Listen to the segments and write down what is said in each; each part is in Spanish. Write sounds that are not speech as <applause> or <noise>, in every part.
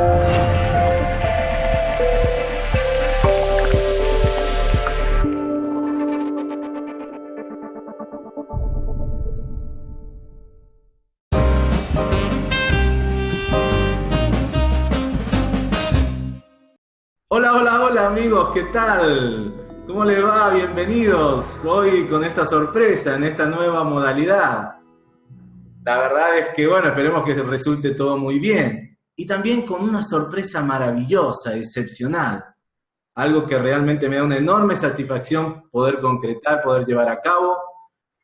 Hola, hola, hola amigos, ¿qué tal? ¿Cómo les va? Bienvenidos hoy con esta sorpresa en esta nueva modalidad. La verdad es que, bueno, esperemos que resulte todo muy bien. Y también con una sorpresa maravillosa, excepcional. Algo que realmente me da una enorme satisfacción poder concretar, poder llevar a cabo,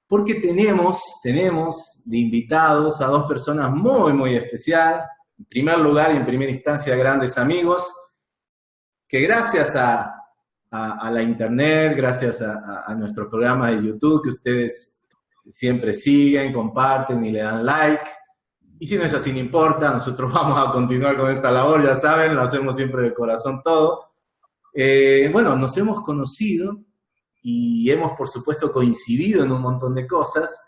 porque tenemos, tenemos de invitados a dos personas muy, muy especial. En primer lugar y en primera instancia, grandes amigos, que gracias a, la internet, gracias a, a, nuestro programa de YouTube que ustedes siempre siguen, comparten y le dan like. Y si no es así, no importa, nosotros <laughs> vamos a continuar con esta labor, ya saben, lo hacemos siempre de corazón todo. Eh, bueno, nos hemos conocido y hemos, por supuesto, coincidido en un montón de cosas,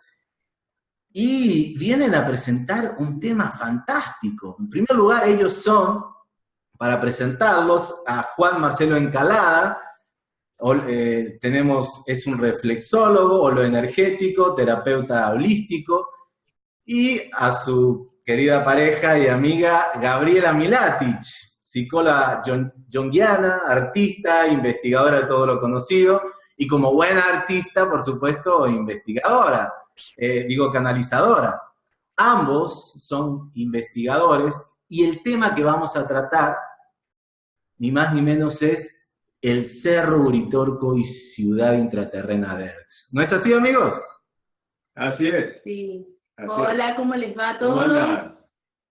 y vienen a presentar un tema fantástico. En primer lugar, ellos son para presentarlos a Juan Marcelo Encalada, eh, tenemos, es un reflexólogo, lo energético, terapeuta holístico, y a su querida pareja y amiga Gabriela Milatich, psicóloga jonguiana, artista, investigadora de todo lo conocido, y como buena artista, por supuesto, investigadora, eh, digo canalizadora. Ambos son investigadores y el tema que vamos a tratar ni más ni menos es el Cerro Uritorco y Ciudad Intraterrena de Erx. ¿No es así, amigos? Así es. Sí. Hola, ¿cómo les va a todos?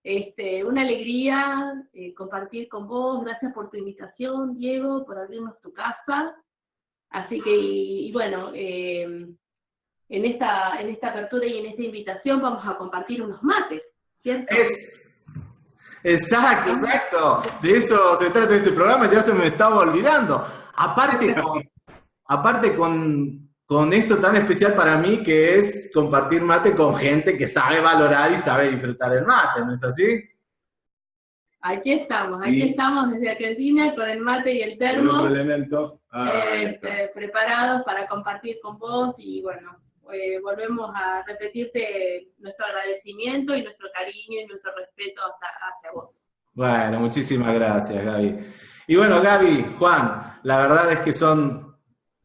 Este, una alegría eh, compartir con vos. Gracias por tu invitación, Diego, por abrirnos tu casa. Así que, y, bueno, em, en, esta, en esta apertura y en esta invitación vamos a compartir unos mates, ¿cierto? Es Exacto, exacto. De eso se trata este programa, ya se me estaba olvidando. Aparte con, aparte con, con esto tan especial para mí que es compartir mate con gente que sabe valorar y sabe disfrutar el mate, ¿no es así? Aquí estamos, aquí estamos desde Argentina con el mate y el termo. Ah, este, preparados para compartir con vos y bueno, eh, volvemos a repetirte nuestro agradecimiento y nuestro cariño y nuestro respeto hacia, vos. Bueno, muchísimas gracias, Gaby. Y bueno, Gaby, Juan, la verdad es que son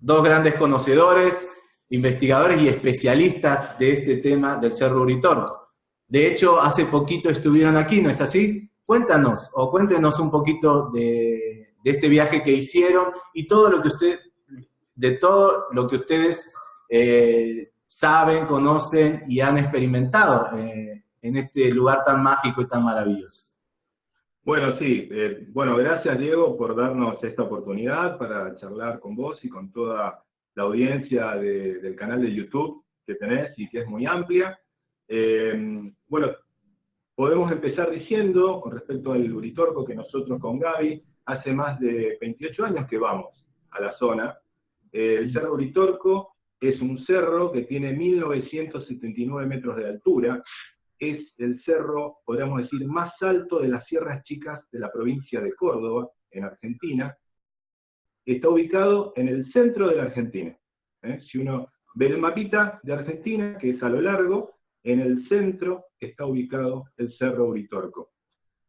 dos grandes conocedores, investigadores y especialistas de este tema del Cerro Uritorco. De hecho, hace poquito estuvieron aquí, ¿no es así? Cuéntanos, o cuéntenos un poquito de, este viaje que hicieron y todo lo que usted, de todo lo que ustedes eh, saben, conocen y han experimentado eh, en este lugar tan mágico y tan maravilloso. Bueno, sí. Eh, bueno, gracias Diego por darnos esta oportunidad para charlar con vos y con toda la audiencia del canal de YouTube que tenés y que es muy amplia. Eh, bueno, podemos empezar diciendo, con respecto al Uritorco, que nosotros con Gaby hace más de 28 años que vamos a la zona. el Cerro Uritorco es un cerro que tiene 1979 metros de altura, es el cerro, podríamos decir, más alto de las sierras chicas de la provincia de Córdoba, en Argentina. Está ubicado en el centro de la Argentina. ¿eh? Si uno ve el mapita de Argentina, que es a lo largo, en el centro está ubicado el Cerro Uritorco.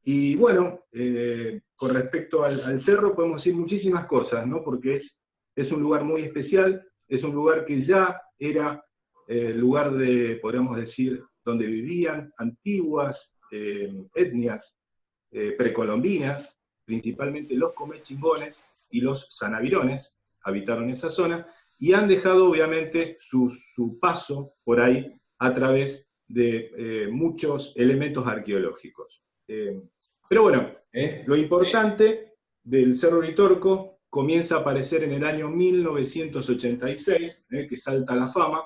Y bueno, eh, con respecto al, cerro podemos decir muchísimas cosas, ¿no? porque es, es un lugar muy especial, es un lugar que ya era eh, lugar de, podríamos decir, donde vivían antiguas eh, etnias eh, precolombinas, principalmente los comechingones y los sanavirones, habitaron esa zona, y han dejado obviamente su, su paso por ahí a través de muchos elementos arqueológicos. pero bueno, lo importante del Cerro Ritorco comienza a aparecer en el año 1986, eh, que salta la fama,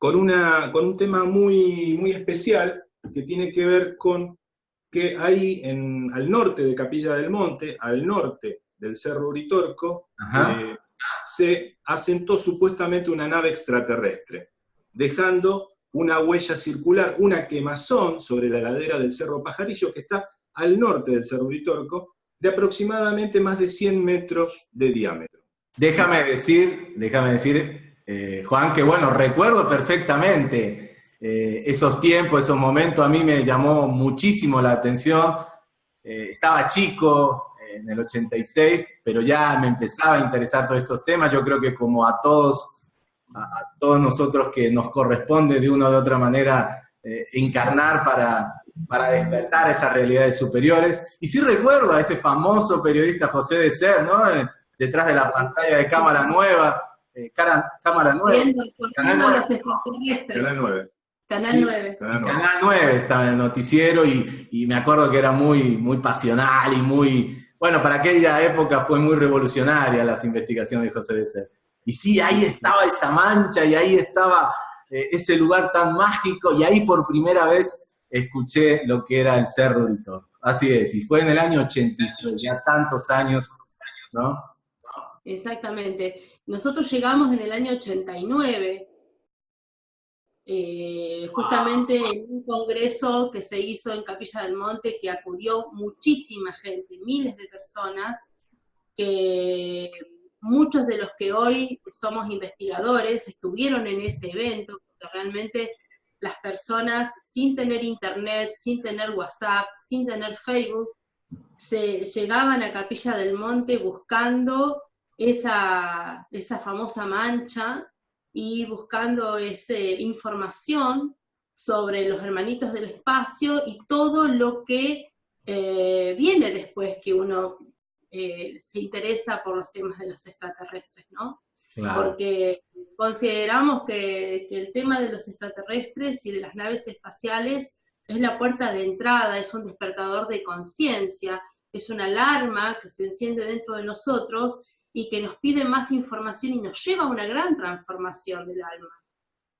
con, una, con un tema muy, muy especial que tiene que ver con que ahí en, al norte de Capilla del Monte, al norte del Cerro Uritorco, eh, se asentó supuestamente una nave extraterrestre, dejando una huella circular, una quemazón sobre la ladera del Cerro Pajarillo que está al norte del Cerro Uritorco, de aproximadamente más de 100 metros de diámetro. Déjame decir, déjame decir, eh, Juan, que bueno, recuerdo perfectamente eh, esos tiempos, esos momentos, a mí me llamó muchísimo la atención. Eh, estaba chico en el 86, pero ya me empezaba a interesar todos estos temas. Yo creo que como a todos, a, todos nosotros que nos corresponde de una u otra manera encarnar para, para despertar esas realidades superiores. Y sí recuerdo a ese famoso periodista José de Ser, ¿no? Detrás de la pantalla de cámara nueva, eh, cámara nueva. Canal 9. Canal 9. Canal 9. Canal 9 estaba en el noticiero y, y, me acuerdo que era muy, muy pasional y muy, bueno, para aquella época fue muy revolucionaria las investigaciones de José de Ser. Y sí, ahí estaba esa mancha y ahí estaba eh, ese lugar tan mágico y ahí por primera vez escuché lo que era el Cerro Uritorco. Así es, y fue en el año 86, ya tantos años, ¿no? Exactamente. Nosotros llegamos en el año 89, eh, justamente en un congreso que se hizo en Capilla del Monte, que acudió muchísima gente, miles de personas, que muchos de los que hoy somos investigadores estuvieron en ese evento, porque realmente las personas sin tener internet, sin tener WhatsApp, sin tener Facebook, se llegaban a Capilla del Monte buscando esa, esa famosa mancha y buscando esa información sobre los hermanitos del espacio y todo lo que eh, viene después que uno eh, se interesa por los temas de los extraterrestres, ¿no? Porque consideramos que, el tema de los extraterrestres y de las naves espaciales es la puerta de entrada, es un despertador de conciencia, es una alarma que se enciende dentro de nosotros y que nos pide más información y nos lleva a una gran transformación del alma.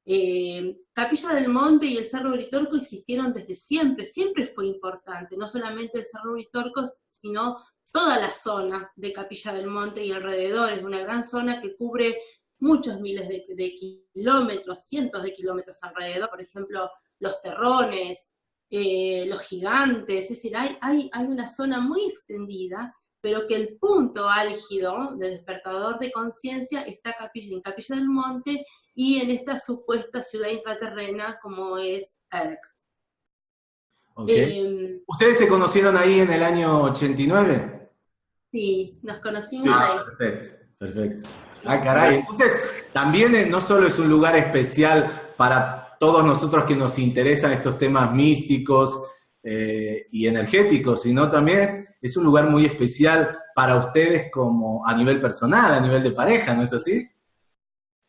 Eh, Capilla del Monte y el Cerro Uritorco existieron desde siempre, siempre fue importante, no solamente el Cerro Uritorco, sino toda la zona de Capilla del Monte y alrededor, es una gran zona que cubre muchos miles de, kilómetros, cientos de kilómetros alrededor, por ejemplo, los terrones, eh, los gigantes, es decir, hay una zona muy extendida, pero que el punto álgido de despertador de conciencia está en Capilla del Monte y en esta supuesta ciudad intraterrena como es Erx. Em, ¿Ustedes se conocieron ahí en el año 89? Sí, nos conocimos ahí. Perfecto, perfecto. Ah, caray. Entonces, también eh, no solo es un lugar especial para todos nosotros que nos interesan estos temas místicos eh, y energéticos, sino también es un lugar muy especial para ustedes como a nivel personal, a nivel de pareja, ¿no es así?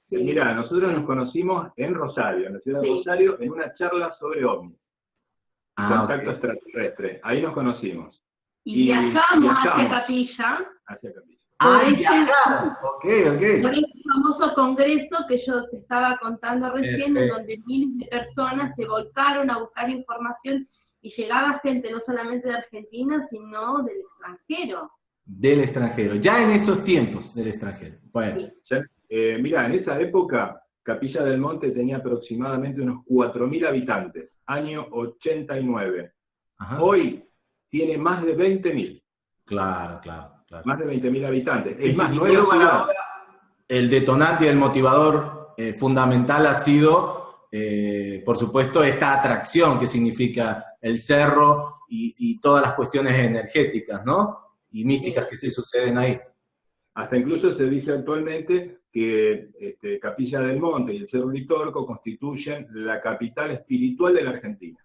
Mira, nosotros nos conocimos en Rosario, en la ciudad de Rosario, en una charla sobre ovnis. Ah, contacto extraterrestre. Ahí nos conocimos. Y, viajamos, hacia Capilla. Hacia Capilla. Ah, viajar. Ok, ok. Por ese famoso congreso que yo te estaba contando recién, en donde miles de personas se volcaron a buscar información y llegaba gente no solamente de Argentina, sino del extranjero. Del extranjero, ya en esos tiempos del extranjero. Bueno. Eh, mira, en esa época Capilla del Monte tenía aproximadamente unos 4.000 habitantes, año 89. Hoy tiene más de 20.000. Claro, claro, claro. Más de 20.000 habitantes. Es más, no el detonante y el motivador eh, fundamental ha sido, eh, por supuesto, esta atracción que significa el cerro y, todas las cuestiones energéticas, ¿no? Y místicas que se suceden ahí. Hasta incluso se dice actualmente que este, Capilla del Monte y el Cerro Litorco constituyen la capital espiritual de la Argentina.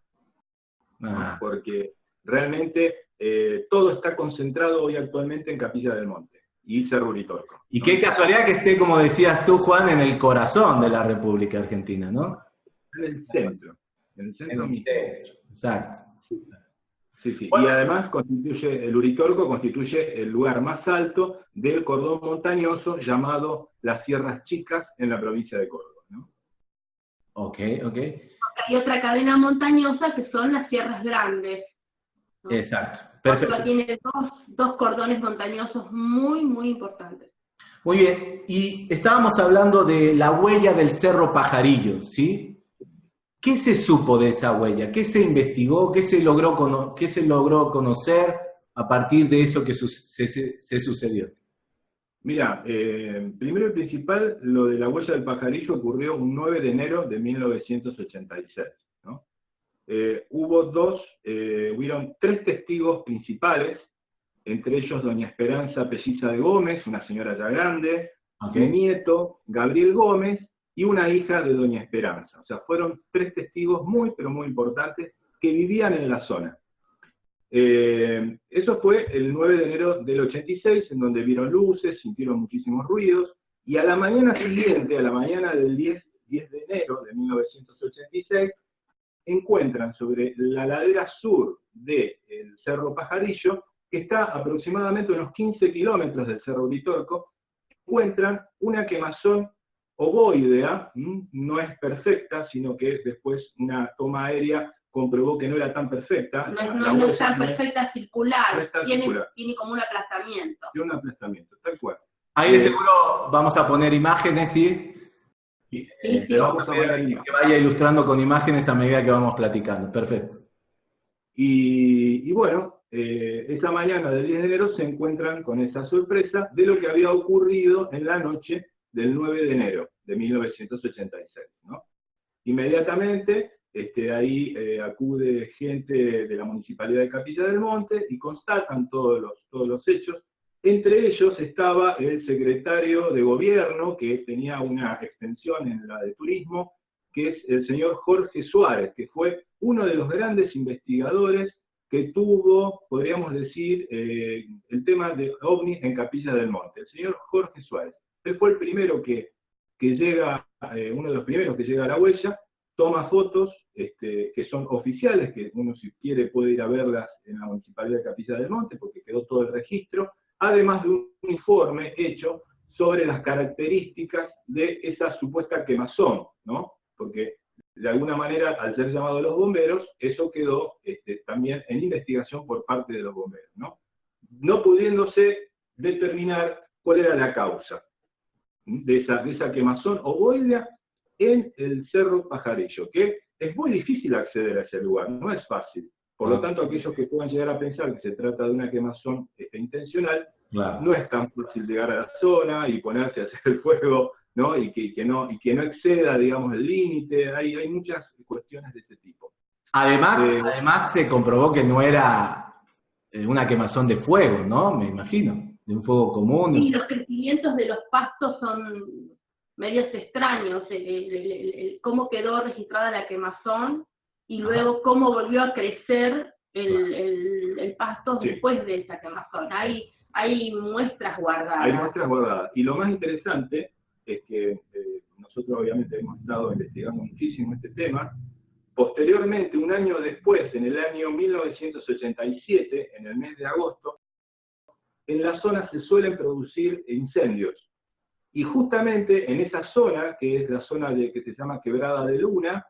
Ah. Porque realmente eh, todo está concentrado hoy actualmente en Capilla del Monte y Cerro Uritorco. Y qué casualidad que esté, como decías tú, Juan, en el corazón de la República Argentina, ¿no? En el centro. En el centro. exacto. Sí, sí. Y además constituye, el Uritorco constituye el lugar más alto del cordón montañoso llamado las Sierras Chicas en la provincia de Córdoba. ¿no? Ok, ok. Hay otra cadena montañosa que son las Sierras Grandes, Exacto. Perfecto. tiene dos, cordones montañosos muy, muy importantes. Muy bien, y estábamos hablando de la huella del Cerro Pajarillo, ¿sí? ¿Qué se supo de esa huella? ¿Qué se investigó? ¿Qué se logró, qué se logró conocer a partir de eso que se, sucedió? Mira, eh, primero y principal, lo de la huella del pajarillo ocurrió un 9 de enero de 1986. Eh, hubo dos, eh, hubieron tres testigos principales, entre ellos doña Esperanza Pelliza de Gómez, una señora ya grande, mi nieto, Gabriel Gómez, y una hija de doña Esperanza. O sea, fueron tres testigos muy, pero muy importantes que vivían en la zona. Eh, eso fue el 9 de enero del 86, en donde vieron luces, sintieron muchísimos ruidos, y a la mañana siguiente, a la mañana del 10, 10 de enero de 1986, encuentran sobre la ladera sur del Cerro Pajarillo, que está aproximadamente unos 15 kilómetros del Cerro Vitorco, encuentran una quemazón ovoidea, no es perfecta, sino que después una toma aérea comprobó que no era tan perfecta. No, es tan perfecta circular, tiene, como un aplastamiento. Tiene un aplastamiento, tal cual. Ahí de seguro vamos a poner imágenes, ¿sí? Eh, vamos, a pedir que vaya ilustrando con imágenes a medida que vamos platicando. Perfecto. Y, bueno, eh, esa mañana del 10 de enero se encuentran con esa sorpresa de lo que había ocurrido en la noche del 9 de enero de 1986. ¿no? Inmediatamente este, ahí eh, acude gente de la Municipalidad de Capilla del Monte y constatan todos los, todos los hechos. Entre ellos estaba el secretario de gobierno, que tenía una extensión en la de turismo, que es el señor Jorge Suárez, que fue uno de los grandes investigadores que tuvo, podríamos decir, eh, el tema de ovnis en Capilla del Monte, el señor Jorge Suárez. Él fue el primero que, llega, eh, uno de los primeros que llega a la huella, toma fotos este, que son oficiales, que uno si quiere puede ir a verlas en la Municipalidad de Capilla del Monte, porque quedó todo el registro, además de un informe hecho sobre las características de esa supuesta quemazón, ¿no? Porque de alguna manera, al ser llamado a los bomberos, eso quedó este, también en investigación por parte de los bomberos. No pudiéndose determinar cuál era la causa de esa, de esa quemazón ovoidea en el Cerro Pajarillo, que es muy difícil acceder a ese lugar, no es fácil. Por lo ah. tanto, aquellos que puedan llegar a pensar que se trata de una quemazón este, intencional, no es tan fácil llegar a la zona y ponerse a hacer el fuego, ¿no? Y que, no, y que no exceda, digamos, el límite. Hay, hay muchas cuestiones de este tipo. Además, eh, además se comprobó que no era eh, una quemazón de fuego, ¿no? Me imagino, de un fuego común. Y los crecimientos de los pastos son medios extraños, cómo quedó registrada la quemazón y luego cómo volvió a crecer el, pasto después de esa quemazón. Hay, hay muestras guardadas. Hay muestras guardadas. Y lo más interesante es que eh, nosotros obviamente hemos estado investigando muchísimo este tema. Posteriormente, un año después, en el año 1987, en el mes de agosto, en la zona se suelen producir incendios. Y justamente en esa zona, que es la zona de, que se llama Quebrada de Luna,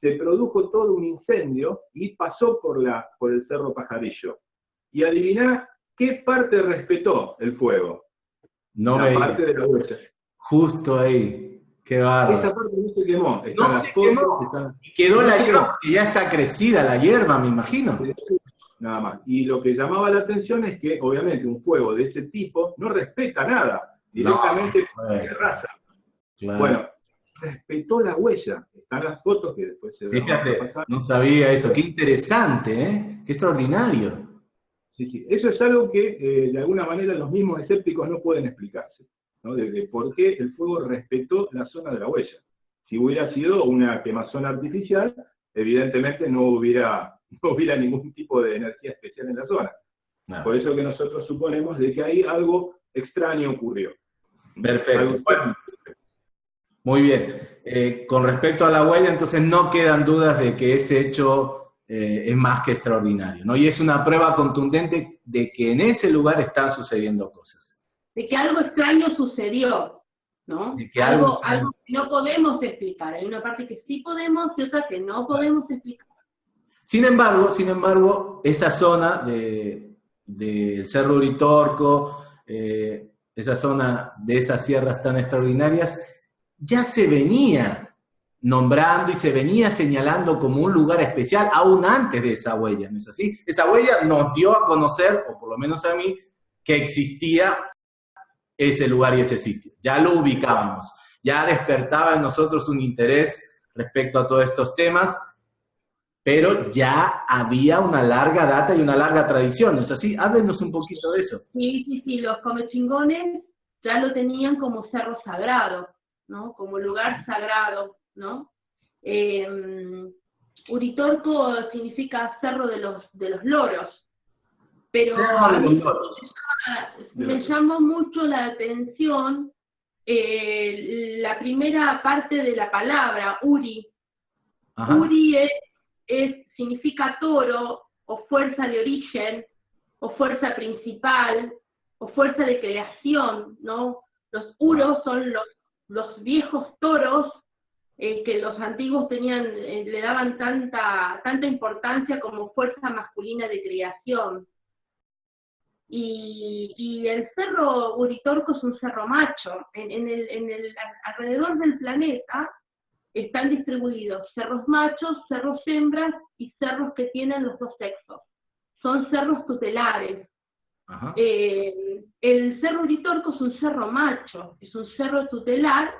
se produjo todo un incendio y pasó por, la, por el Cerro Pajarillo. Y adivina qué parte respetó el fuego. No la parte de la huella. Justo ahí. Qué bárbaro. Esa parte no se quemó. no se quemó. Y quedó la hierba porque ya está crecida la hierba, me imagino. Nada más. Y lo que llamaba la atención es que, obviamente, un fuego de ese tipo no respeta nada. Directamente de raza. Bueno, respetó la huella. Están las fotos que después se Fíjate, no sabía eso. Qué interesante, ¿eh? Qué extraordinario. Sí, sí. Eso es algo que eh, de alguna manera los mismos escépticos no pueden explicarse. ¿no? De, por qué el fuego respetó la zona de la huella. Si hubiera sido una quemazón artificial, evidentemente no hubiera, <laughs> no hubiera ningún tipo de energía especial en la zona. Por eso que nosotros suponemos de que ahí algo extraño ocurrió. Perfecto. Muy bien. Eh, con respecto a la huella, entonces no quedan dudas de que ese hecho eh, es más que extraordinario, ¿no? Y es una prueba contundente de que en ese lugar están sucediendo cosas. De que algo extraño sucedió, ¿no? De que algo, algo, que no podemos explicar. Hay una parte que sí podemos y otra que no podemos explicar. Sin embargo, sin embargo, esa zona del de, Cerro Uritorco, eh, esa zona de esas sierras tan extraordinarias, ya se venía nombrando y se venía señalando como un lugar especial aún antes de esa huella, ¿no es así? Esa huella nos dio a conocer, o por lo menos a mí, que existía ese lugar y ese sitio. Ya lo ubicábamos, ya despertaba en nosotros un interés respecto a todos estos temas, pero ya había una larga data y una larga tradición, ¿no es así? Háblenos un poquito de eso. Sí, sí, sí, los comechingones ya lo tenían como cerro sagrado, ¿no? Como lugar sagrado ¿no? Em, Uritorco significa cerro de los, de los loros, pero me llamó mucho la atención eh, la primera parte de la palabra, Uri. Uri es, significa toro, o fuerza de origen, o fuerza principal, o fuerza de creación, ¿no? Los uros son los, los viejos toros eh, que los antiguos tenían, eh, le daban tanta, tanta importancia como fuerza masculina de creación. Y, el cerro Uritorco es un cerro macho. En, el, en el, alrededor del planeta están distribuidos cerros machos, cerros hembras y cerros que tienen los dos sexos. Son cerros tutelares. Eh, el cerro Uritorco es un cerro macho, es un cerro tutelar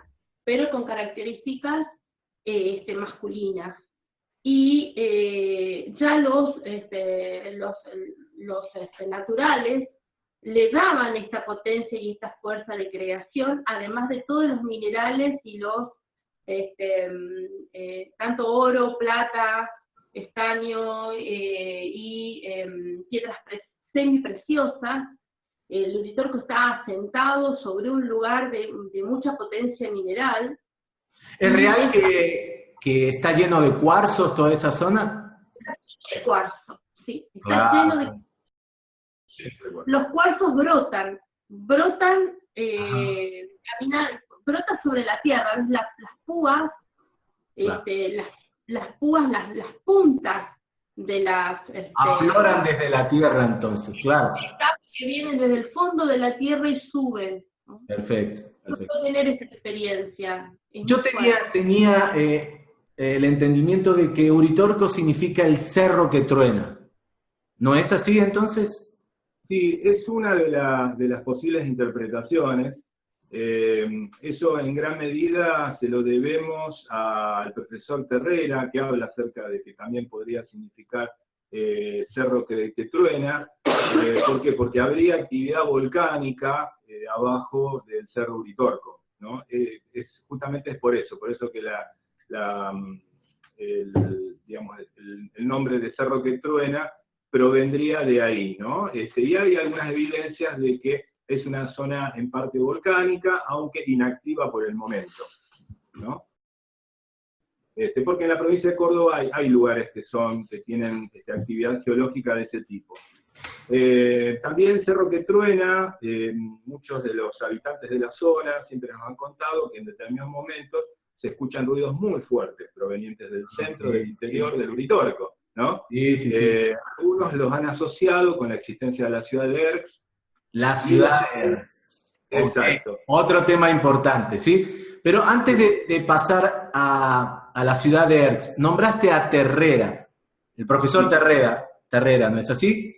pero con características eh, este, masculinas. Y eh, ya los, este, los, los este, naturales le daban esta potencia y esta fuerza de creación, además de todos los minerales y los, este, eh, tanto oro, plata, estaño y em, piedras semipreciosas el Uritorco está asentado sobre un lugar de, mucha potencia mineral. ¿Es real que, está lleno de cuarzos toda esa zona? De cuarzo, sí. Está lleno de... Los cuarzos brotan, brotan, eh, brotan sobre la tierra, las, las púas, este, las, las, púas, las, las puntas de las... Este, Afloran desde la tierra entonces, claro que vienen desde el fondo de la tierra y suben. Perfecto. perfecto. tener esa experiencia. Yo tenía, tenía eh, el entendimiento de que Uritorco significa el cerro que truena. ¿No es así entonces? Sí, es una de, de las posibles interpretaciones. Eh, eso en gran medida se lo debemos al profesor Terrera, que habla acerca de que también podría significar eh, cerro que, truena. Eh, ¿Por qué? Porque habría actividad volcánica eh, abajo del cerro Uritorco. ¿no? es, justamente es por eso, por eso que la, mm, el, digamos, el, nombre de cerro que truena provendría de ahí. ¿no? Este, y hay algunas evidencias de que es una zona en parte volcánica, aunque inactiva por el momento. ¿no? Este, porque en la provincia de Córdoba hay, lugares que son, que tienen este, actividad geológica de ese tipo. Eh, también Cerro que Truena, eh, muchos de los habitantes de la zona siempre nos han contado que en determinados momentos se escuchan ruidos muy fuertes provenientes del centro, del interior del Uritorco, ¿no? Sí, sí, sí. Eh, algunos los han asociado con la existencia de la ciudad de Erx. La ciudad de Erx. Exacto. Otro tema importante, ¿sí? Pero antes de, pasar a, la ciudad de Erx, nombraste a Terrera, el profesor Terrera, Terrera, ¿no es así?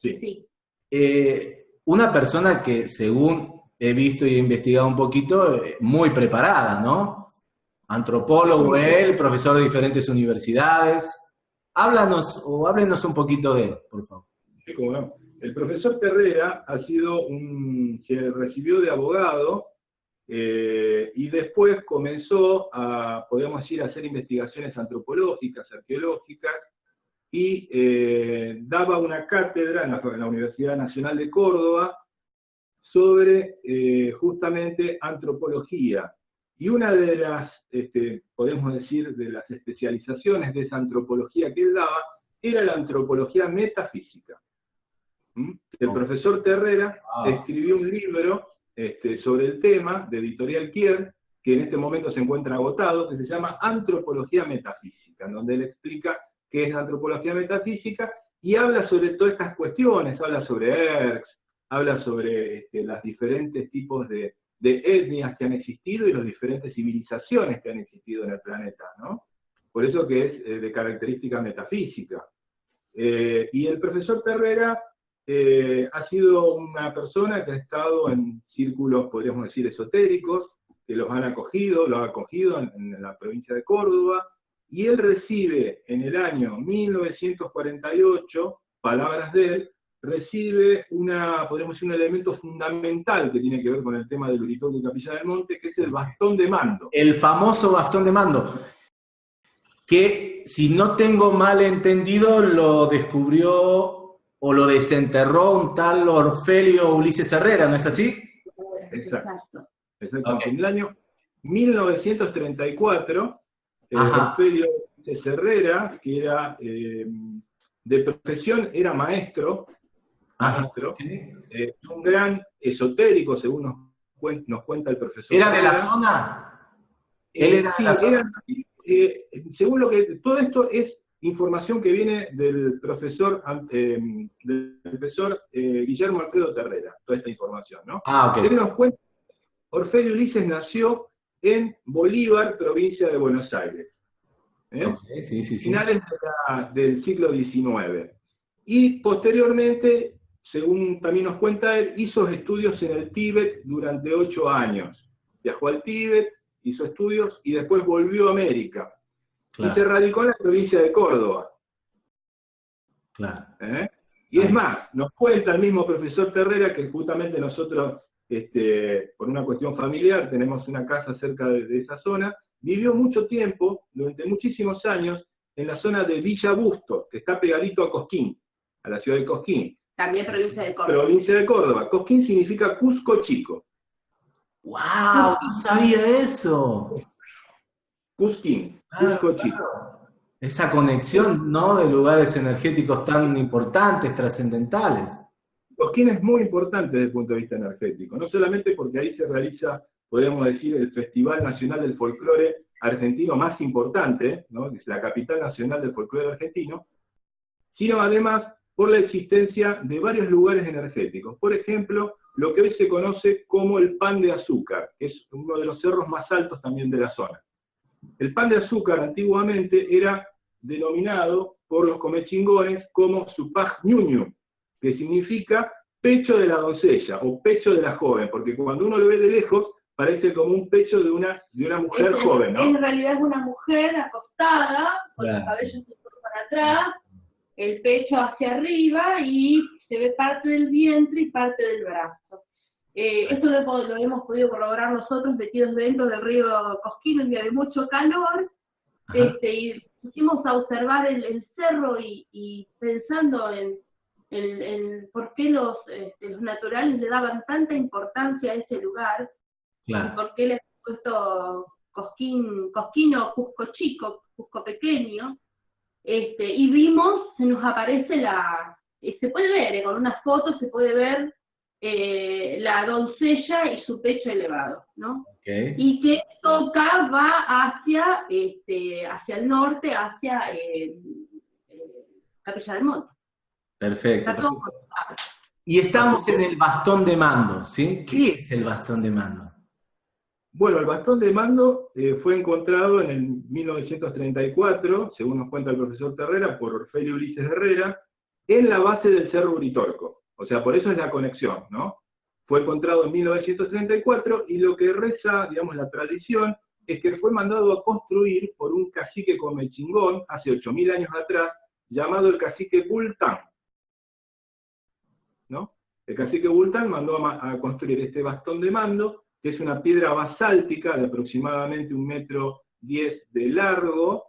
Sí. Eh, una persona que, según he visto y he investigado un poquito, eh, muy preparada, ¿no? Antropólogo él, profesor de diferentes universidades. Háblanos o háblenos un poquito de él, por favor. Sí, cómo no. El profesor Terrera ha sido se recibió de abogado eh, y después comenzó a, podríamos decir, a hacer investigaciones antropológicas, arqueológicas, y eh, daba una cátedra en la, Universidad Nacional de Córdoba sobre eh, justamente antropología. Y una de las, este, podemos decir, de las especializaciones de esa antropología que él daba, era la antropología metafísica. ¿Mm? El oh. profesor Terrera ah. escribió un libro este, sobre el tema de Editorial Kier, que en este momento se encuentra agotado, que se llama Antropología Metafísica, en donde él explica qué es la antropología metafísica y habla sobre todas estas cuestiones, habla sobre ERX, habla sobre este, los diferentes tipos de, de etnias que han existido y las diferentes civilizaciones que han existido en el planeta, ¿no? Por eso que es eh, de característica metafísica. Eh, y el profesor Terrera eh, ha sido una persona que ha estado en círculos, podríamos decir, esotéricos, que los han acogido, lo ha acogido en, la provincia de Córdoba, y él recibe en el año 1948, palabras de él, recibe una, podríamos decir, un elemento fundamental que tiene que ver con el tema del Uritoque de Capilla del Monte, que es el bastón de mando. El famoso bastón de mando, que si no tengo mal entendido, lo descubrió o lo desenterró un tal Orfelio Ulises Herrera, ¿no es así? Exacto. Exacto. En el año 1934, eh, Orfelio Ulises Herrera, que era eh, de profesión, era maestro, maestro eh, un gran esotérico, según nos, cuenta el profesor. ¿Era de la zona? Él era de la zona. según lo que, todo esto es información que viene del profesor, eh, del profesor eh, Guillermo Alfredo Terrera, toda esta información, ¿no? Ah, ok. Tenemos cuenta, Orfelio Ulises nació en Bolívar, provincia de Buenos Aires. ¿eh? sí, sí, sí. Finales del siglo XIX. Y posteriormente, según también nos cuenta él, hizo estudios en el Tíbet durante ocho años. Viajó al Tíbet, hizo estudios y después volvió a América y se radicó en la provincia de Córdoba. Claro. ¿Eh? Y es más, nos cuenta el mismo profesor Terrera que justamente nosotros, este, por una cuestión familiar, tenemos una casa cerca de, esa zona, vivió mucho tiempo, durante muchísimos años, en la zona de Villa Busto, que está pegadito a Cosquín, a la ciudad de Cosquín. También provincia de Córdoba. Provincia de Córdoba. Cosquín significa Cusco Chico. ¡Wow! No sabía eso. Cusquín. Esa conexión, ¿no? De lugares energéticos tan importantes, trascendentales. Cosquín es muy importante desde el punto de vista energético, no solamente porque ahí se realiza, podríamos decir, el Festival Nacional del Folclore argentino más importante, ¿no? es la capital nacional del folclore argentino, sino además por la existencia de varios lugares energéticos. Por ejemplo, lo que hoy se conoce como el pan de azúcar, que es uno de los cerros más altos también de la zona. El pan de azúcar antiguamente era denominado por los comechingones como supaj ñuñu, que significa pecho de la doncella o pecho de la joven, porque cuando uno lo ve de lejos parece como un pecho de una, de una mujer joven, ¿no? En realidad es una mujer acostada, con los cabellos para atrás, el pecho hacia arriba y se ve parte del vientre y parte del brazo. Eh, esto lo, hemos podido corroborar nosotros metidos dentro del río Cosquín un día de mucho calor, este, y pusimos a observar el, cerro y, pensando en, por qué este, los, naturales le daban tanta importancia a ese lugar, y por qué le han puesto Cosquín, Cosquín o Cusco Chico, Cusco Pequeño, este, y vimos, se nos aparece la, eh, se puede ver, eh, con unas fotos se puede ver eh, la doncella y su pecho elevado, ¿no? Y que toca va hacia, este, hacia el norte, hacia eh, eh, Capilla del Monte. Perfecto. Y estamos en el bastón de mando, ¿sí? ¿Qué es el bastón de mando? Bueno, el bastón de mando fue encontrado en el 1934, según nos cuenta el profesor Terrera, por Orfelio Ulises Herrera, en la base del Cerro Uritorco. O sea, por eso es la conexión, ¿no? Fue encontrado en 1934 y lo que reza, digamos, la tradición es que fue mandado a construir por un cacique comechingón hace 8.000 años atrás, llamado el cacique Bultán. ¿No? El cacique Bultán mandó a, construir este bastón de mando, que es una piedra basáltica de aproximadamente un metro diez de largo,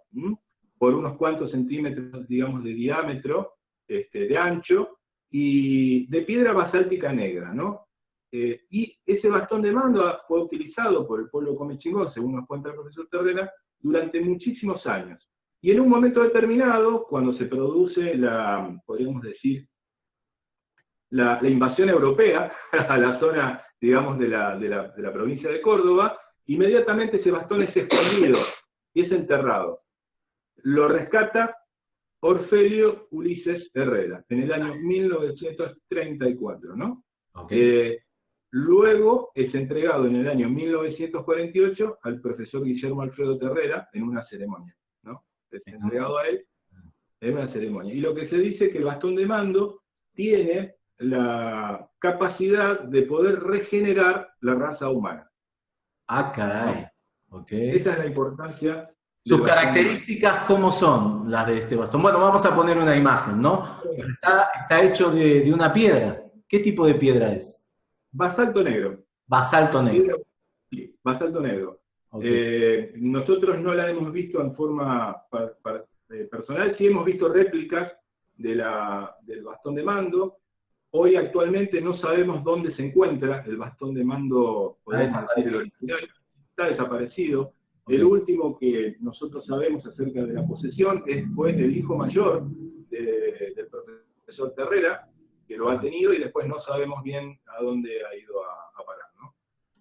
por unos cuantos centímetros, digamos, de diámetro, este, de ancho, y de piedra basáltica negra, ¿no? Eh, y ese bastón de mando fue utilizado por el pueblo comechingón, según nos cuenta el profesor Tordera, durante muchísimos años. Y en un momento determinado, cuando se produce la, podríamos decir, la, invasión europea <laughs> a la zona, digamos, de la, de la provincia de Córdoba, inmediatamente ese bastón es escondido y es enterrado. Lo rescata Orfelio Ulises Herrera, en el año <laughs> 1934, ¿no? Eh, Luego es entregado en el año 1948 al profesor Guillermo Alfredo Terrera en una ceremonia, ¿no? Es entregado a él en una ceremonia. Y lo que se dice es que el bastón de mando tiene la capacidad de poder regenerar la raza humana. Ah, caray. Esa es la importancia. ¿Sus características cómo son las de este bastón? Bueno, vamos a poner una imagen, ¿no? Está, hecho de, una piedra. ¿Qué tipo de piedra es? Basalto negro. Basalto negro. Sí, basalto negro. Eh, nosotros no la hemos visto en forma eh, personal, sí hemos visto réplicas de la, del bastón de mando. Hoy actualmente no sabemos dónde se encuentra el bastón de mando está desaparecido. El último que nosotros sabemos acerca de la posesión es, fue el hijo mayor del profesor Terrera, que lo ha tenido y después no sabemos bien a dónde ha ido a, parar. ¿no?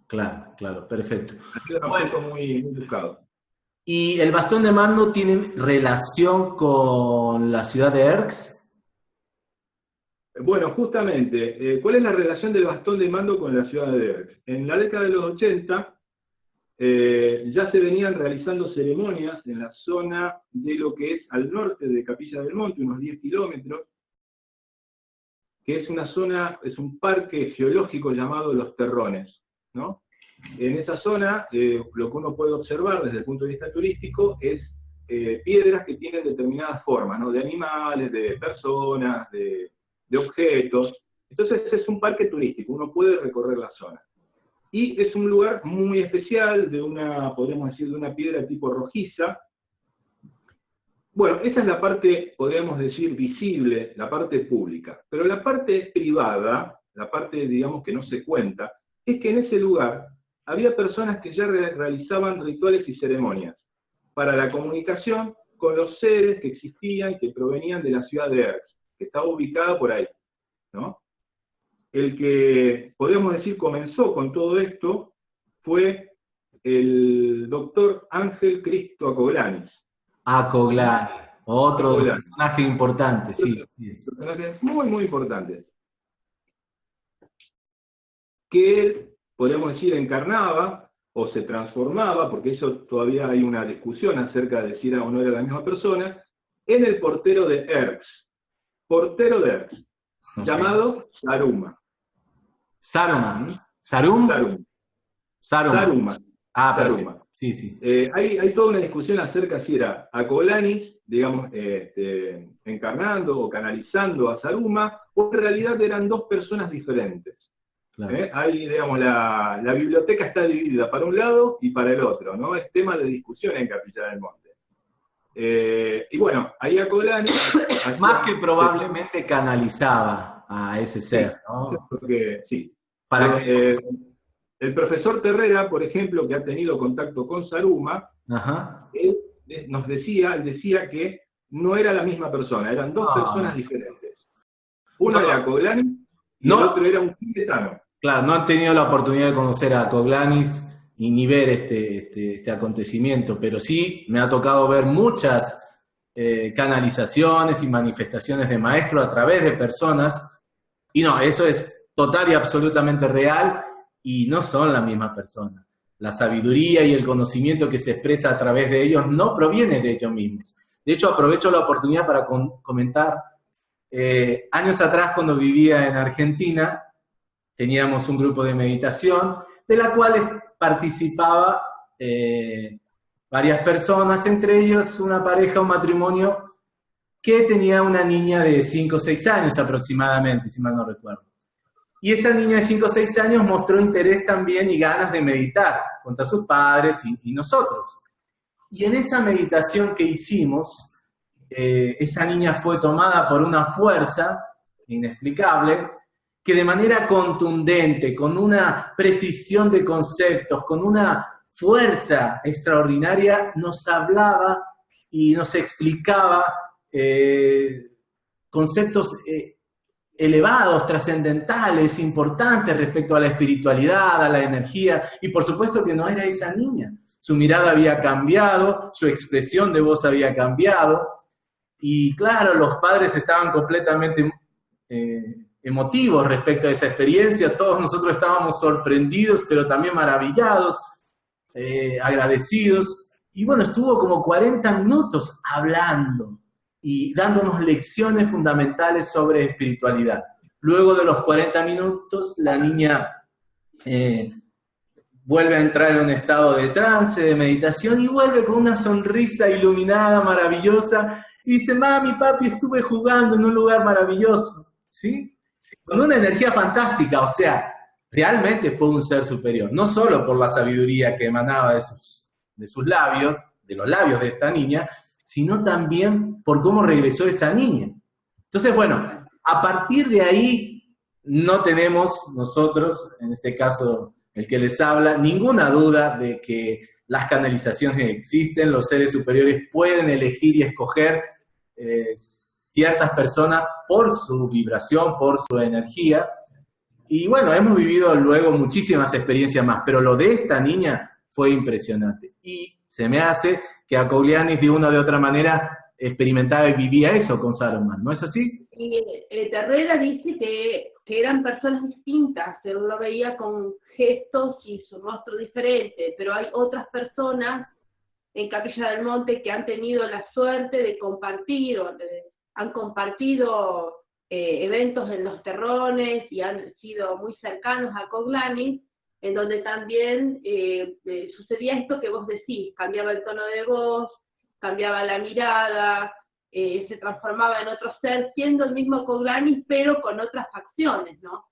Claro, claro, perfecto. Ha sido un muy, muy buscado. ¿Y el bastón de mando tiene relación con la ciudad de Erx? Bueno, justamente, eh, ¿cuál es la relación del bastón de mando con la ciudad de Erx? En la década de los 80, eh, ya se venían realizando ceremonias en la zona de lo que es al norte de Capilla del Monte, unos 10 kilómetros, que es una zona, es un parque geológico llamado Los Terrones. ¿no? En esa zona, eh, lo que uno puede observar desde el punto de vista turístico es eh, piedras que tienen determinadas formas, ¿no? de animales, de personas, de, de objetos. Entonces es un parque turístico, uno puede recorrer la zona. Y es un lugar muy especial, de una, podríamos decir, de una piedra tipo rojiza. Bueno, esa es la parte, podríamos decir, visible, la parte pública. Pero la parte privada, la parte, digamos, que no se cuenta, es que en ese lugar había personas que ya realizaban rituales y ceremonias para la comunicación con los seres que existían, que provenían de la ciudad de Erx, que estaba ubicada por ahí, ¿no? El que, podemos decir, comenzó con todo esto fue el doctor Ángel Cristo Acoglanis. Acoglanis, otro personaje importante, sí. Personaje muy, muy importante. Que él, podríamos decir, encarnaba o se transformaba, porque eso todavía hay una discusión acerca de si era o no era la misma persona, en el portero de Erx. Portero de Erx, llamado Saruma. Saruman. ¿Sarum? Sarum. Saruman. Ah, perfecto. Sí, sí. Eh, hay, hay, toda una discusión acerca si era Acolanis, digamos, este, encarnando o canalizando a Saruma, o en realidad eran dos personas diferentes. ¿Eh? Ahí, digamos, la, la, biblioteca está dividida para un lado y para el otro, ¿no? Es tema de discusión en Capilla del Monte. Eh, y bueno, ahí Acolanis... <coughs> Más que probablemente canalizaba a ese ser, ¿no? sí. Para que... Eh, el profesor Terrera, por ejemplo, que ha tenido contacto con Saruma, Él, nos decía, él decía que no era la misma persona, eran dos ah. personas diferentes. Uno era Coglanis y el otro era un tibetano. Claro, no han tenido la oportunidad de conocer a Coglanis y ni ver este, este, este acontecimiento, pero sí me ha tocado ver muchas eh, canalizaciones y manifestaciones de maestro a través de personas y no, eso es total y absolutamente real y no son la misma persona. La sabiduría y el conocimiento que se expresa a través de ellos no proviene de ellos mismos. De hecho, aprovecho la oportunidad para comentar, eh, años atrás cuando vivía en Argentina, teníamos un grupo de meditación, de la cual participaba eh, varias personas, entre ellos una pareja, un matrimonio que tenía una niña de 5 o 6 años aproximadamente, si mal no recuerdo. Y esa niña de 5 o 6 años mostró interés también y ganas de meditar contra sus padres y, nosotros. Y en esa meditación que hicimos, eh, esa niña fue tomada por una fuerza inexplicable que de manera contundente, con una precisión de conceptos, con una fuerza extraordinaria, nos hablaba y nos explicaba eh, conceptos eh, elevados, trascendentales, importantes respecto a la espiritualidad, a la energía, y por supuesto que no era esa niña. Su mirada había cambiado, su expresión de voz había cambiado, y claro, los padres estaban completamente eh, emotivos respecto a esa experiencia, todos nosotros estábamos sorprendidos, pero también maravillados, agradecidos, y bueno, estuvo como 40 minutos hablando y dándonos lecciones fundamentales sobre espiritualidad. Luego de los 40 minutos, la niña eh, vuelve a entrar en un estado de trance, de meditación, y vuelve con una sonrisa iluminada, maravillosa, y dice, mami, papi, estuve jugando en un lugar maravilloso, ¿sí? Con una energía fantástica, o sea, realmente fue un ser superior, no solo por la sabiduría que emanaba de sus, de sus labios, de los labios de esta niña, sino también por cómo regresó esa niña. Entonces, bueno, a partir de ahí no tenemos nosotros, en este caso el que les habla, ninguna duda de que las canalizaciones existen, los seres superiores pueden elegir y escoger eh, ciertas personas por su vibración, por su energía. Y bueno, hemos vivido luego muchísimas experiencias más, pero lo de esta niña fue impresionante. Y se me hace que a de una o de otra manera experimentaba y vivía eso con Saruman, ¿no es así? Y eh, Terrera dice que, eran personas distintas, él lo veía con gestos y su rostro diferente, pero hay otras personas en Capilla del Monte que han tenido la suerte de compartir o han compartido eh, eventos en los terrones y han sido muy cercanos a Coglanis, en donde también eh, eh, sucedía esto que vos decís, cambiaba el tono de voz, cambiaba la mirada, se transformaba en otro ser, siendo el mismo Coglanis, pero con otras facciones, ¿no?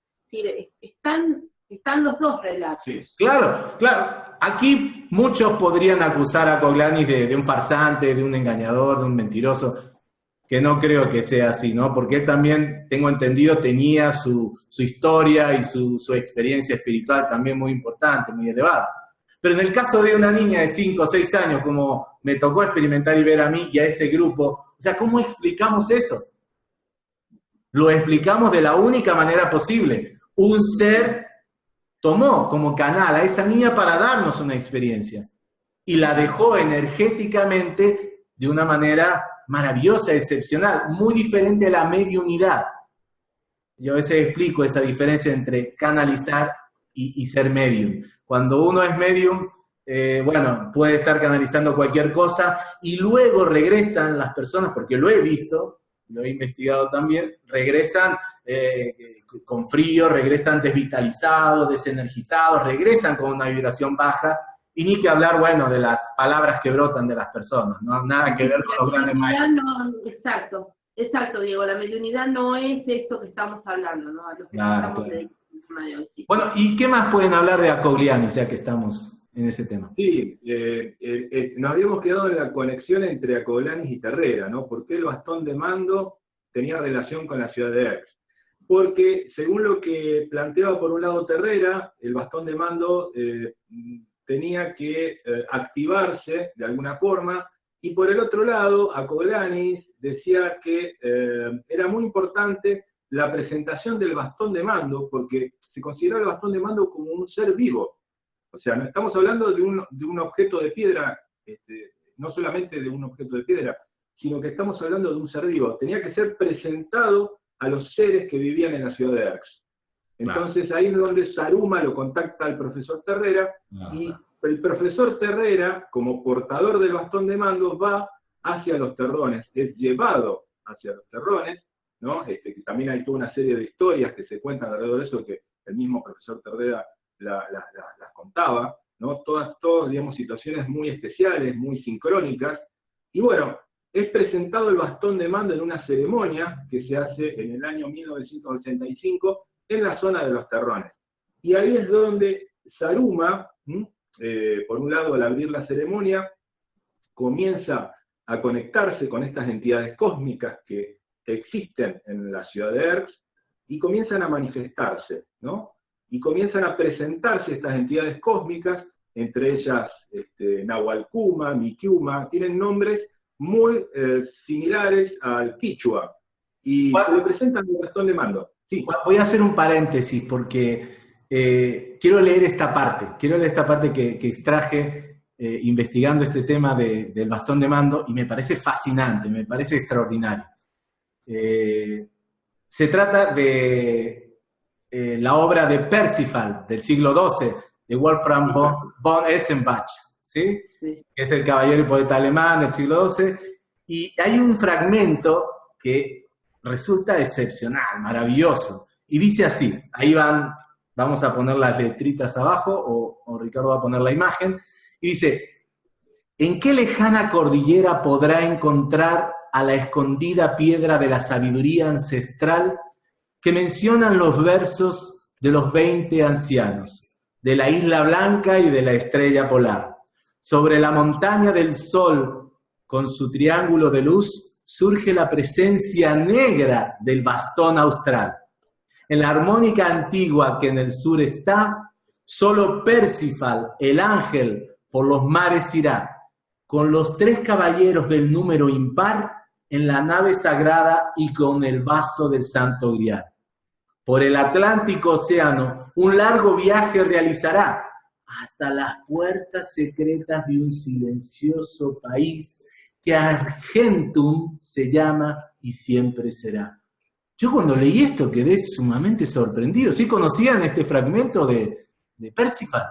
están están los dos relatos. Claro, claro. Aquí muchos podrían acusar a Coglanis de, un farsante, de un engañador, de un mentiroso, que no creo que sea así, ¿no? Porque él también, tengo entendido, tenía su, historia y su, experiencia espiritual también muy importante, muy elevada. Pero en el caso de una niña de 5 o 6 años, como me tocó experimentar y ver a mí y a ese grupo, o sea, ¿cómo explicamos eso? Lo explicamos de la única manera posible. Un ser tomó como canal a esa niña para darnos una experiencia y la dejó energéticamente de una manera maravillosa, excepcional, muy diferente a la mediunidad. Yo a veces explico esa diferencia entre canalizar y, ser medium. Cuando uno es medium, eh, bueno, puede estar canalizando cualquier cosa y luego regresan las personas, porque lo he visto, lo he investigado también, regresan eh, con frío, regresan desvitalizados, desenergizados, regresan con una vibración baja, y ni que hablar, bueno, de las palabras que brotan de las personas, ¿no? Nada que ver con los grandes maestros. exacto, exacto, Diego, la mediunidad no es esto que estamos hablando, ¿no? A que estamos Bueno, ¿y qué más pueden hablar de Acogliani, ya que estamos en ese tema? Sí, eh, eh, eh, nos habíamos quedado en la conexión entre Acogliani y Terrera, ¿no? Porque el bastón de mando tenía relación con la ciudad de Aix porque según lo que planteaba por un lado Terrera, el bastón de mando eh, tenía que eh, activarse de alguna forma, y por el otro lado, Acoglanis decía que eh, era muy importante la presentación del bastón de mando, porque se consideraba el bastón de mando como un ser vivo. O sea, no estamos hablando de un, de un objeto de piedra, este, no solamente de un objeto de piedra, sino que estamos hablando de un ser vivo. Tenía que ser presentado a los seres que vivían en la ciudad de Erx. Entonces ahí es donde Saruma lo contacta al profesor Terrera y el profesor Terrera, como portador del bastón de mando, va hacia los terrones, es llevado hacia los terrones, ¿no? Este, que también hay toda una serie de historias que se cuentan alrededor de eso que el mismo profesor Terrera las contaba, ¿no? Todas, todas, digamos, situaciones muy especiales, muy sincrónicas. Y bueno, es presentado el bastón de mando en una ceremonia que se hace en el año 1985 en la zona de los terrones. Y ahí es donde Saruma, eh, por un lado al abrir la ceremonia, comienza a conectarse con estas entidades cósmicas que existen en la ciudad de Erx y comienzan a manifestarse, ¿no? Y comienzan a presentarse estas entidades cósmicas, entre ellas este, Nahualcuma, Mikiuma, tienen nombres muy eh, similares al quichua y se presentan el bastón de mando. Voy a hacer un paréntesis porque eh, quiero leer esta parte, quiero leer esta parte que, extraje eh, investigando este tema del bastón de mando y me parece fascinante, me parece extraordinario. se trata de eh, la obra de Percival del siglo XII, de Wolfram von, von Essenbach, ¿sí? que es el caballero y poeta alemán del siglo XII, y hay un fragmento que resulta excepcional, maravilloso, y dice así, ahí van, vamos a poner las letritas abajo, o, Ricardo va a poner la imagen, y dice, ¿en qué lejana cordillera podrá encontrar a la escondida piedra de la sabiduría ancestral que mencionan los versos de los veinte ancianos, de la isla blanca y de la estrella polar? Sobre la montaña del sol, con su triángulo de luz, surge la presencia negra del bastón austral. En la armónica antigua que en el sur está, solo Percival, el ángel, por los mares irá, con los tres caballeros del número impar en la nave sagrada y con el vaso del santo grial. Por el Atlántico Océano, un largo viaje realizará hasta las puertas secretas de un silencioso país que Argentum se llama y siempre será. Yo cuando leí esto quedé sumamente sorprendido. ¿Sí conocían este fragmento de, de Percival?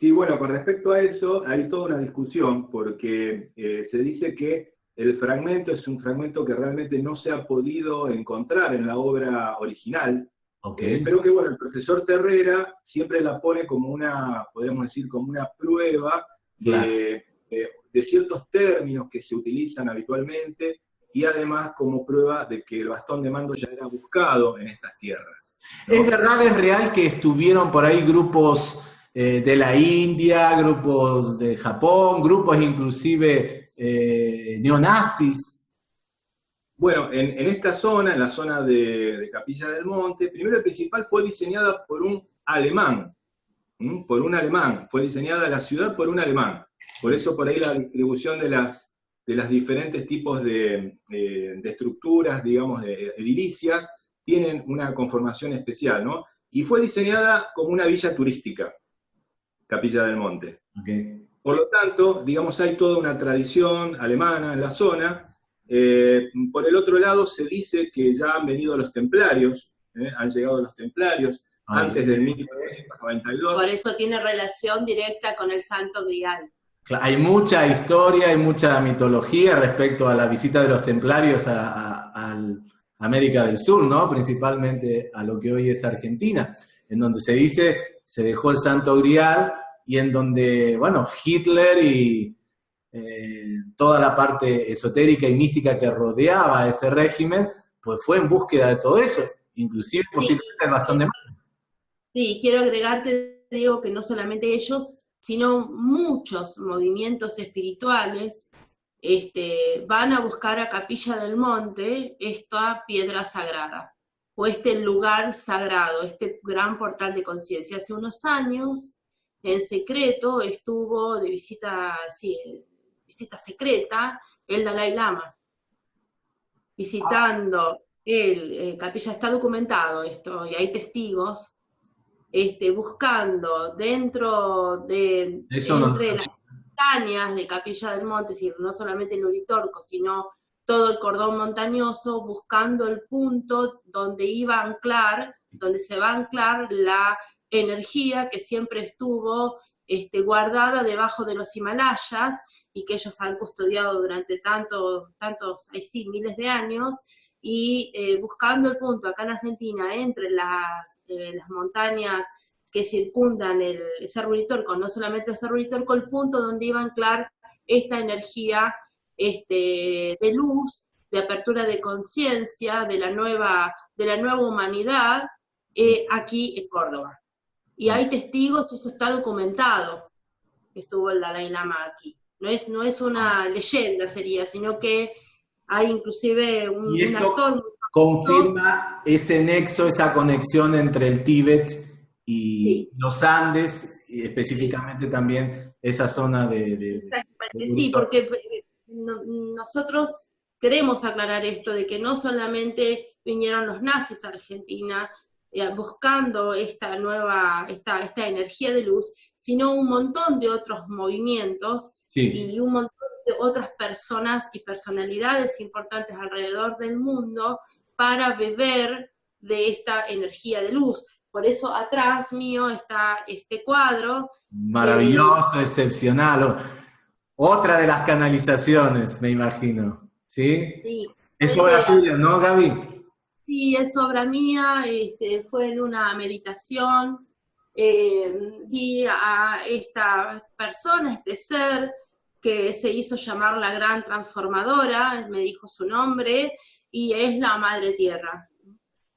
Sí, bueno, con respecto a eso hay toda una discusión porque eh, se dice que el fragmento es un fragmento que realmente no se ha podido encontrar en la obra original. Okay. Eh, pero que bueno, el profesor Terrera siempre la pone como una, podemos decir, como una prueba de, de ciertos términos que se utilizan habitualmente y además como prueba de que el bastón de mando ya era buscado en estas tierras. ¿Es verdad, es real que estuvieron por ahí grupos eh, de la India, grupos de Japón, grupos inclusive eh, neonazis? Bueno, en, esta zona, en la zona de, Capilla del Monte, primero el principal fue diseñada por un alemán, por un alemán, fue diseñada la ciudad por un alemán. Por eso por ahí la distribución de las, de las diferentes tipos de, eh, estructuras, digamos, de edilicias, tienen una conformación especial, ¿no? Y fue diseñada como una villa turística, Capilla del Monte. Por lo tanto, digamos, hay toda una tradición alemana en la zona. Eh, por el otro lado, se dice que ya han venido los templarios, ¿eh? han llegado los templarios antes del 1992. Por eso tiene relación directa con el Santo Grial. Hay mucha historia, hay mucha mitología respecto a la visita de los templarios a, América del Sur, ¿no? principalmente a lo que hoy es Argentina, en donde se dice se dejó el Santo Grial y en donde, bueno, Hitler y eh, toda la parte esotérica y mística que rodeaba ese régimen, pues fue en búsqueda de todo eso, inclusive posiblemente el bastón de mano. Sí, quiero agregarte, digo, que no solamente ellos, sino muchos movimientos espirituales este, van a buscar a Capilla del Monte esta piedra sagrada, o este lugar sagrado, este gran portal de conciencia. Hace unos años, en secreto, estuvo de visita, visita secreta el Dalai Lama, visitando el, eh, Capilla, está documentado esto, y hay testigos, este, buscando dentro de entre las montañas de Capilla del Monte, es decir, no solamente el Uritorco, sino todo el cordón montañoso, buscando el punto donde iba a anclar, donde se va a anclar la energía que siempre estuvo este, guardada debajo de los Himalayas y que ellos han custodiado durante tantos, tantos, sí, miles de años, y eh, buscando el punto acá en Argentina entre las eh, las montañas que circundan el Cerro Uritorco, no solamente el Cerro Uritorco, el punto donde iba a anclar esta energía este, de luz, de apertura de conciencia, de, la nueva, de la nueva humanidad, eh, aquí en Córdoba. Y hay testigos, esto está documentado, que estuvo el Dalai Lama aquí. No es, no es una leyenda sería, sino que hay inclusive un, un actor confirma ese nexo, esa conexión entre el Tíbet y los Andes, y específicamente también esa zona de... sí, porque eh, nosotros queremos aclarar esto, de que no solamente vinieron los nazis a Argentina eh, buscando esta nueva, esta, esta energía de luz, sino un montón de otros movimientos y un montón de otras personas y personalidades importantes alrededor del mundo para beber de esta energía de luz. Por eso atrás mío está este cuadro. Maravilloso, excepcional. Otra de las canalizaciones, me imagino. ¿Sí? Sí. Es obra tuya, ¿no, Gaby? Sí, es obra mía, este, fue en una meditación, eh, vi a esta persona, este ser, que se hizo llamar la gran transformadora, me dijo su nombre, y es la Madre Tierra.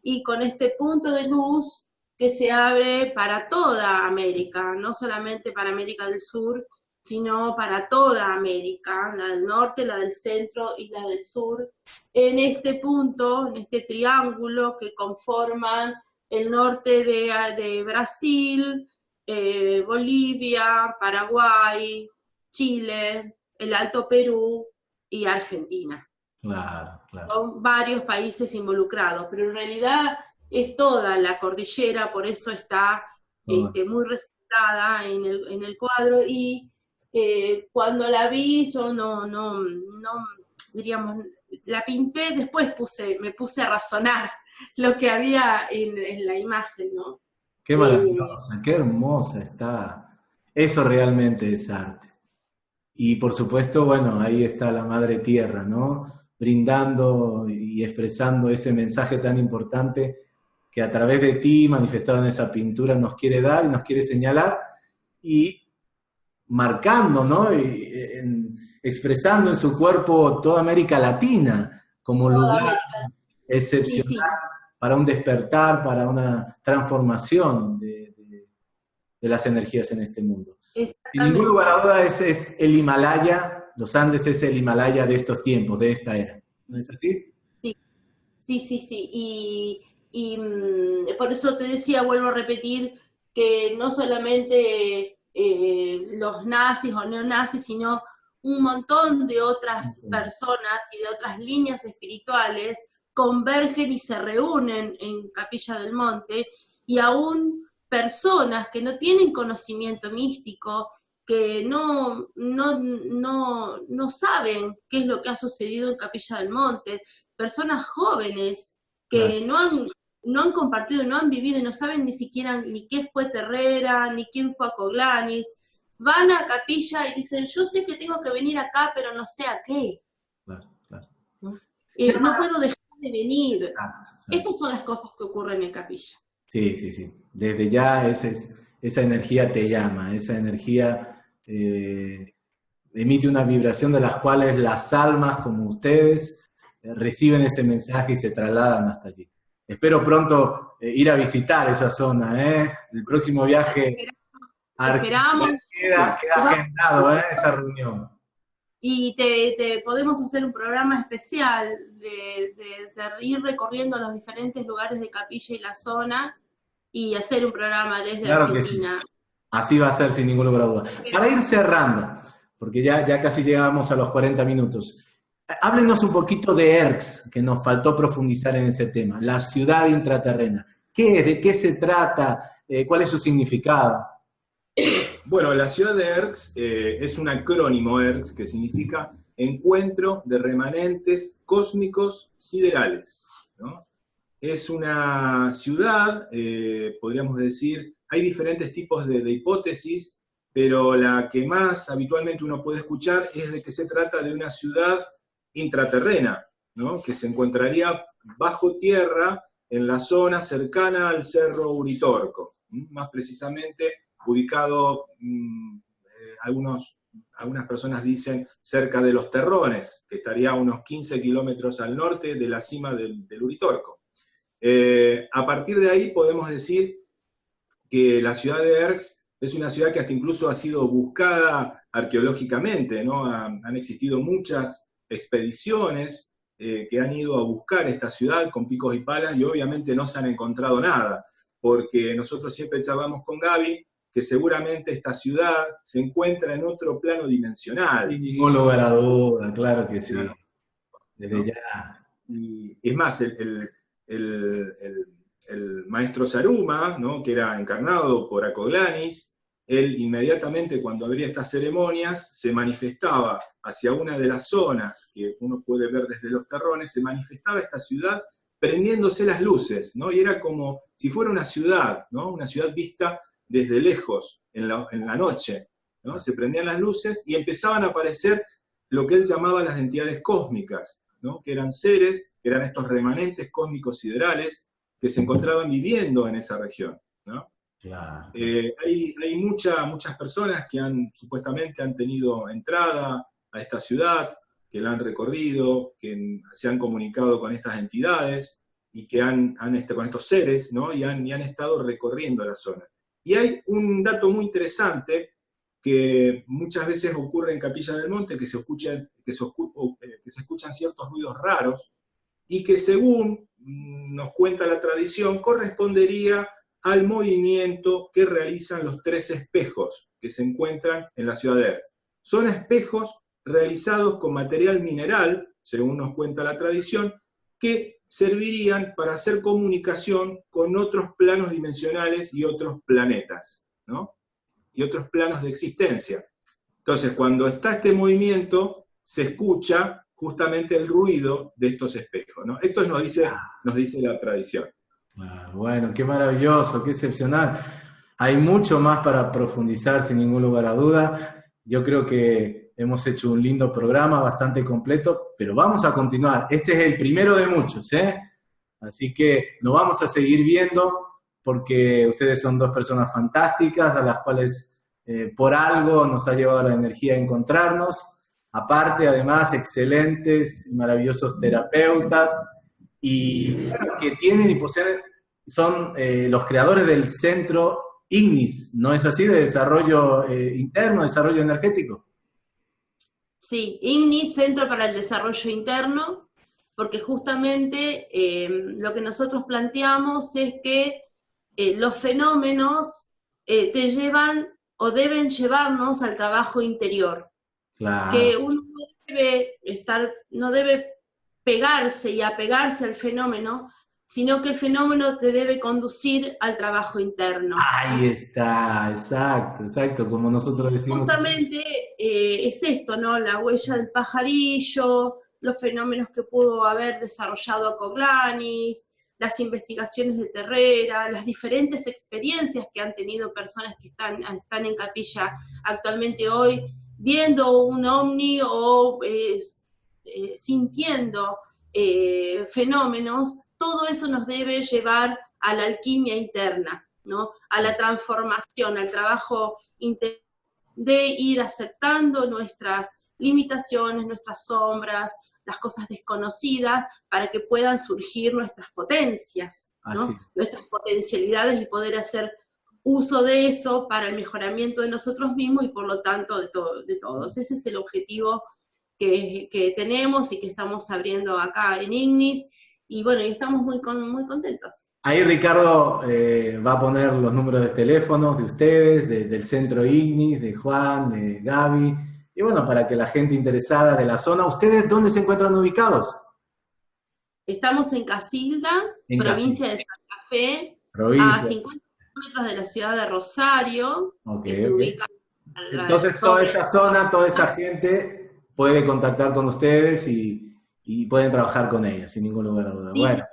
Y con este punto de luz que se abre para toda América, no solamente para América del Sur, sino para toda América, la del norte, la del centro y la del sur, en este punto, en este triángulo que conforman el norte de, Brasil, eh, Bolivia, Paraguay, Chile, el Alto Perú y Argentina. Claro, claro. Son varios países involucrados, pero en realidad es toda la cordillera, por eso está este, muy resaltada en el, en el cuadro y eh, cuando la vi yo no, no, no, diríamos, la pinté, después puse, me puse a razonar <laughs> lo que había en, la imagen, ¿no? Qué maravillosa, qué hermosa está. Eso realmente es arte. Y por supuesto, bueno, ahí está la Madre Tierra, ¿no? Brindando y expresando ese mensaje tan importante que a través de ti, manifestado en esa pintura, nos quiere dar y nos quiere señalar. Y marcando, ¿no? expresando en su cuerpo toda América Latina como lugar excepcional para un despertar, para una transformación de, las energías en este mundo. En ningún lugar a duda es, es, el Himalaya, los Andes es el Himalaya de estos tiempos, de esta era. ¿No es así? Sí, sí, sí, sí. Y, y mm, por eso te decía, vuelvo a repetir, que no solamente eh, los nazis o neonazis, sino un montón de otras personas y de otras líneas espirituales convergen y se reúnen en Capilla del Monte, y aún personas que no tienen conocimiento místico, que no, no, no, no saben qué es lo que ha sucedido en Capilla del Monte, personas jóvenes que no han no han compartido, no han vivido y no saben ni siquiera ni qué fue Terrera, ni quién fue a Coglanis, van a capilla y dicen, yo sé que tengo que venir acá, pero no sé a qué. Claro, claro. ¿No? Eh, puedo dejar de venir. Estas son las cosas que ocurren en capilla. Sí, sí, sí. Desde ya esa energía te llama, esa energía eh, emite una vibración de las cuales las almas como ustedes eh, reciben ese mensaje y se trasladan hasta allí. Espero pronto eh, ir a visitar esa zona, ¿eh? El próximo viaje Esperamos. Queda, queda agendado, ¿eh? Esa reunión. Y te, podemos hacer un programa especial de, ir recorriendo los diferentes lugares de Capilla y la zona y hacer un programa desde Argentina. Así va a ser sin ningún lugar a duda. Para ir cerrando, porque ya, ya casi llegamos a los 40 minutos. Háblenos un poquito de ERX, que nos faltó profundizar en ese tema, la ciudad intraterrena. ¿Qué es? ¿De qué se trata? Eh, ¿Cuál es su significado? Bueno, la ciudad de ERX eh, es un acrónimo ERX que significa Encuentro de Remanentes Cósmicos Siderales. Es una ciudad, eh, podríamos decir, hay diferentes tipos de hipótesis, pero la que más habitualmente uno puede escuchar es de que se trata de una ciudad intraterrena, que se encontraría bajo tierra en la zona cercana al Cerro Uritorco, más precisamente ubicado, mm, eh, algunos, algunas personas dicen cerca de los Terrones, que estaría a unos 15 kilómetros al norte de la cima del, Uritorco. Eh, a partir de ahí podemos decir que la ciudad de Erx es una ciudad que hasta incluso ha sido buscada arqueológicamente, ¿no? han existido muchas expediciones eh, que han ido a buscar esta ciudad con picos y palas y obviamente no se han encontrado nada, porque nosotros siempre charlamos con Gaby que seguramente esta ciudad se encuentra en otro plano dimensional. Ningún lugar a duda, claro que sí. Desde ya. Y es más, el, maestro Saruma, ¿no? que era encarnado por Acoglanis, él inmediatamente cuando habría estas ceremonias se manifestaba hacia una de las zonas que uno puede ver desde los terrones, se manifestaba esta ciudad prendiéndose las luces, ¿no? Y era como si fuera una ciudad, ¿no? Una ciudad vista desde lejos, en la, en la noche, ¿no? Se prendían las luces y empezaban a aparecer lo que él llamaba las entidades cósmicas, ¿no? Que eran seres, que eran estos remanentes cósmicos siderales que se encontraban viviendo en esa región, ¿no? Eh, hay, hay muchas personas que han supuestamente han tenido entrada a esta ciudad, que la han recorrido, que se han comunicado con estas entidades y que han, han este, con estos seres, ¿no? Y han, y han estado recorriendo la zona. Y hay un dato muy interesante que muchas veces ocurre en Capilla del Monte, que se, escucha, que se, eh, que se escuchan ciertos ruidos raros, y que según mm, nos cuenta la tradición, correspondería al movimiento que realizan los tres espejos que se encuentran en la ciudad de Erz. Son espejos realizados con material mineral, según nos cuenta la tradición, que servirían para hacer comunicación con otros planos dimensionales y otros planetas, ¿no? Y otros planos de existencia. Entonces, cuando está este movimiento, se escucha justamente el ruido de estos espejos, ¿no? Esto nos dice, nos dice la tradición bueno, qué maravilloso, qué excepcional. Hay mucho más para profundizar sin ningún lugar a duda. Yo creo que hemos hecho un lindo programa, bastante completo, pero vamos a continuar. Este es el primero de muchos, ¿eh? Así que nos vamos a seguir viendo porque ustedes son dos personas fantásticas a las cuales eh, por algo nos ha llevado la energía a encontrarnos. Aparte, además, excelentes y maravillosos terapeutas, y que tienen y poseen, son eh, los creadores del centro IGNIS, ¿no es así? De desarrollo eh, interno, desarrollo energético. Sí, IGNIS, Centro para el Desarrollo Interno, porque justamente eh, lo que nosotros planteamos es que los fenómenos te llevan o deben llevarnos al trabajo interior. Que uno no debe estar, no debe pegarse y apegarse al fenómeno, sino que el fenómeno te debe conducir al trabajo interno. Ahí está, exacto, exacto, como nosotros decimos. Justamente eh, es esto, ¿no? La huella del pajarillo, los fenómenos que pudo haber desarrollado Coglanis, las investigaciones de Terrera, las diferentes experiencias que han tenido personas que están, están en capilla actualmente hoy, viendo un ovni o eh, eh, sintiendo eh, fenómenos, todo eso nos debe llevar a la alquimia interna, ¿no? a la transformación, al trabajo de ir aceptando nuestras limitaciones, nuestras sombras, las cosas desconocidas, para que puedan surgir nuestras potencias, nuestras potencialidades y poder hacer uso de eso para el mejoramiento de nosotros mismos y por lo tanto de, de todos. Ese es el objetivo que, tenemos y que estamos abriendo acá en Ignis, y bueno, y estamos muy, muy contentos. Ahí Ricardo eh, va a poner los números de teléfonos de ustedes, del centro Ignis, de Juan, de Gaby, y bueno, para que la gente interesada de la zona, ¿ustedes dónde se encuentran ubicados? Estamos en Casilda, provincia de Santa Fe, a 50 kilómetros de la ciudad de Rosario, que se ubica Entonces toda esa zona, toda esa gente puede contactar con ustedes y, pueden trabajar con ella, sin ningún lugar a duda. bueno.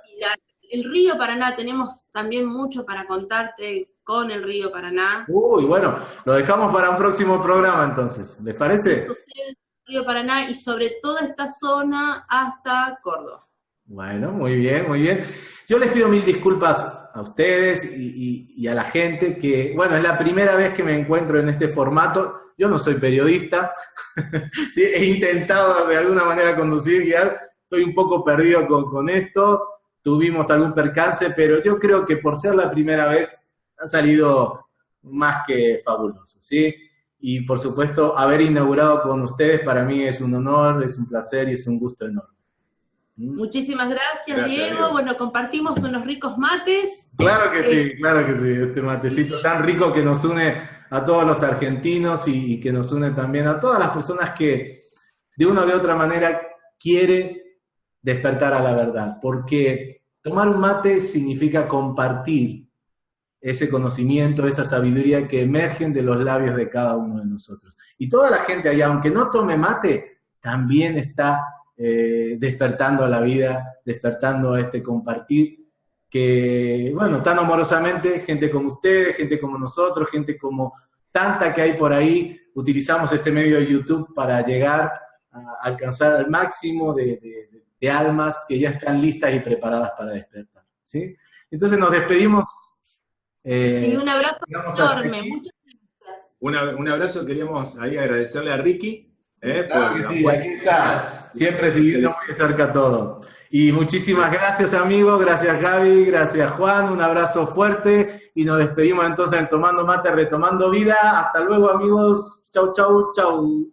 el río Paraná, tenemos también mucho para contarte con el río Paraná. Uy, bueno, lo dejamos para un próximo programa entonces, ¿les parece? el río Paraná y sobre toda esta zona hasta Córdoba. Bueno, muy bien, muy bien. Yo les pido mil disculpas a ustedes y, a la gente que, bueno, es la primera vez que me encuentro en este formato. Yo no soy periodista, <laughs> he intentado de alguna manera conducir, guiar, estoy un poco perdido con, esto, tuvimos algún percance, pero yo creo que por ser la primera vez ha salido más que fabuloso, ¿sí? Y por supuesto, haber inaugurado con ustedes para mí es un honor, es un placer y es un gusto enorme. ¿Mm? Muchísimas gracias, Diego. Bueno, compartimos unos ricos mates. Claro que sí, eh, claro que sí. Este matecito tan rico que nos une a todos los argentinos y, que nos une también a todas las personas que de una o de otra manera quiere despertar a la verdad. Porque tomar un mate significa compartir ese conocimiento, esa sabiduría que emergen de los labios de cada uno de nosotros. Y toda la gente allá, aunque no tome mate, también está eh, despertando a la vida, despertando a este compartir, que, bueno, tan amorosamente, gente como ustedes, gente como nosotros, gente como tanta que hay por ahí, utilizamos este medio de YouTube para llegar a alcanzar al máximo de, almas que ya están listas y preparadas para despertar. ¿sí? Entonces nos despedimos. Eh, sí, un abrazo enorme. Muchas gracias. un abrazo, queríamos ahí agradecerle a Ricky. Eh, claro que sí, aquí siempre siguiendo muy cerca todo. Y muchísimas gracias amigos, gracias Gaby, gracias Juan, un abrazo fuerte. Y nos despedimos entonces en Tomando Mate, Retomando Vida. Hasta luego amigos, chau, chau, chau.